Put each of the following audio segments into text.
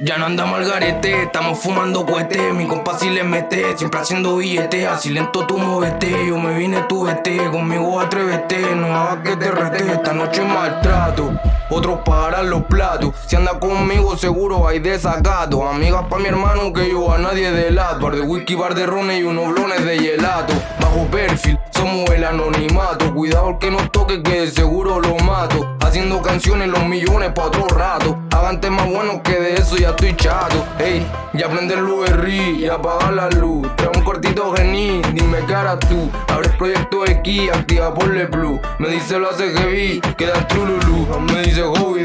Ya no andamos al garete, estamos fumando cohete Mi compa si le mete, siempre haciendo billete Así lento tú movete, yo me vine tú vete. Conmigo atrévete, no hagas que te rete. Esta noche maltrato, otros pagarán los platos. Si anda conmigo seguro hay desacato Amigas pa' mi hermano que yo a nadie delato. Bar de whisky, bar de rones y unos blones de gelato. Bajo perfil, somos el anonimato. Cuidado el que nos toque que seguro lo mato Haciendo canciones los millones pa' otro rato. Hagan temas buenos que de eso ya estoy chato. Ey, ya prende el URI y apaga la luz. Trae un cortito gení, dime harás tú. Abre el proyecto X, activa por le plus Me dice lo hace heavy, queda trululu Me dice Hobby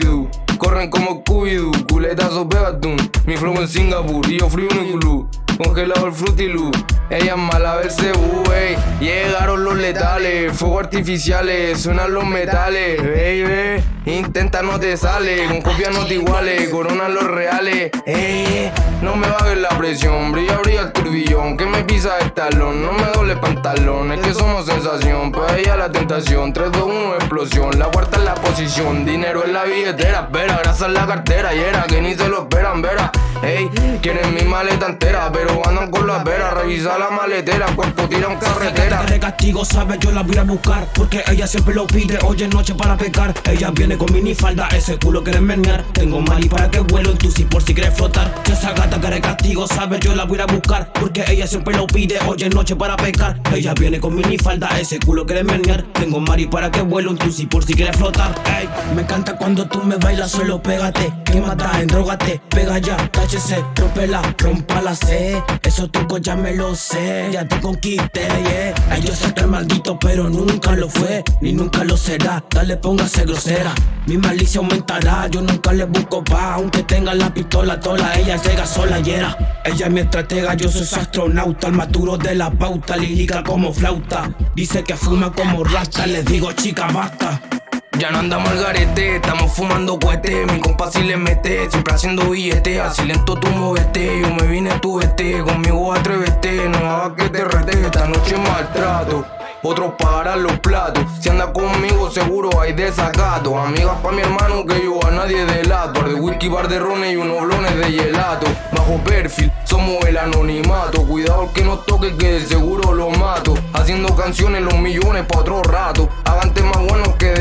Corren como Scooby-Doo, culetazo pegatún Mi flow en Singapur y yo frío en el club Congelado el frutilu Ella es mala verse ey Llegaron los letales Fuego artificiales Suenan los metales. Baby Intenta no te sale Con copia no te iguales Corona los reales. Ey No me bajes la presión Brilla, brilla el turbillón Que me pisa el talón No me doble pantalón Es que somos sensación Para ella la tentación 3, 2, 1 explosión La cuarta es la posición Dinero en la billetera Espera, grasa en la cartera Y era que ni se lo esperan, verá Ey, quieren mi maleta entera, pero andan con la vera. Revisa la maletera, cuerpo tira un carretera. De castigo, sabe, yo la voy a buscar. Porque ella siempre lo pide, hoy es noche para pecar. Ella viene con minifalda, ese culo quiere menear. Tengo mali para que vuelo en tu si por si quieres flotar. Que esa gata quiere castigo, sabe, yo la voy a buscar. Porque ella siempre lo pide, hoy es noche para pecar. Ella viene con minifalda, ese culo quiere menear. Tengo mali para que vuelo en tu si por si quieres flotar. Ey, me encanta cuando tú me bailas, solo pégate. Que mata, endrógate, pega ya, táchese, rompela, rompa la C. Eso truco ya me lo sé, ya te conquisté, yeah. Sé que es maldito, pero nunca lo fue, ni nunca lo será. Dale, póngase grosera. Mi malicia aumentará, yo nunca le busco pa' Aunque tenga la pistola tola, ella llega sola y era Ella es mi estratega, yo soy su astronauta El maturo de la pauta, lírica como flauta Dice que fuma como rasta, le digo chica basta ya no andamos al garete, estamos fumando cohete Mi compa si le mete, siempre haciendo billete Así lento tú movete, yo me vine tú vete Conmigo atrévete, no hagas que te rete Esta noche maltrato otros pagarán los platos. Si anda conmigo, seguro hay desacato. Amigas pa' mi hermano que yo a nadie delato. Bar de whisky, bar de rones y unos blones de gelato. Bajo perfil, somos el anonimato. Cuidado el que nos toque, que de seguro lo mato. Haciendo canciones los millones pa' otro rato. Hagan temas buenos que